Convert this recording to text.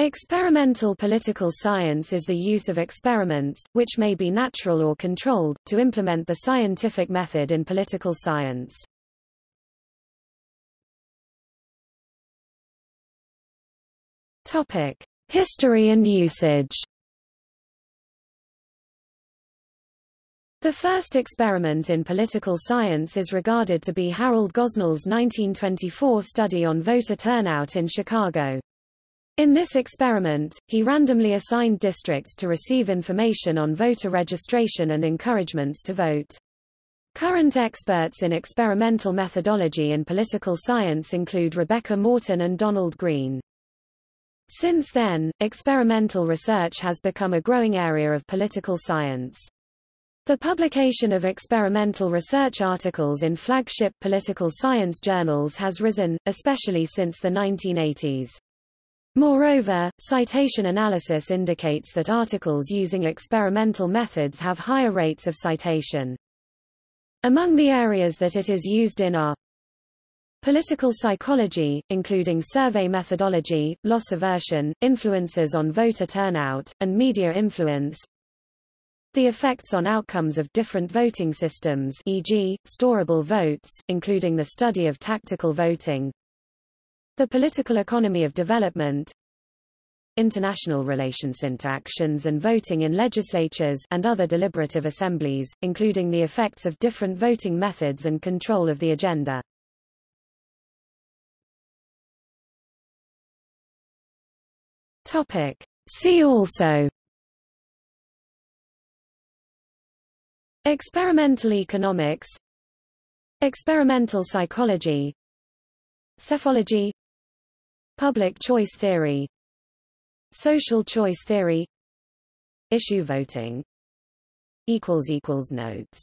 Experimental political science is the use of experiments, which may be natural or controlled, to implement the scientific method in political science. Topic: History and usage. The first experiment in political science is regarded to be Harold Gosnell's 1924 study on voter turnout in Chicago. In this experiment, he randomly assigned districts to receive information on voter registration and encouragements to vote. Current experts in experimental methodology in political science include Rebecca Morton and Donald Green. Since then, experimental research has become a growing area of political science. The publication of experimental research articles in flagship political science journals has risen, especially since the 1980s. Moreover, citation analysis indicates that articles using experimental methods have higher rates of citation. Among the areas that it is used in are Political psychology, including survey methodology, loss aversion, influences on voter turnout, and media influence. The effects on outcomes of different voting systems e.g., storable votes, including the study of tactical voting, the political economy of development international relations interactions and voting in legislatures and other deliberative assemblies, including the effects of different voting methods and control of the agenda. Topic. See also Experimental economics Experimental psychology Psephology Public choice theory Social choice theory Issue voting Notes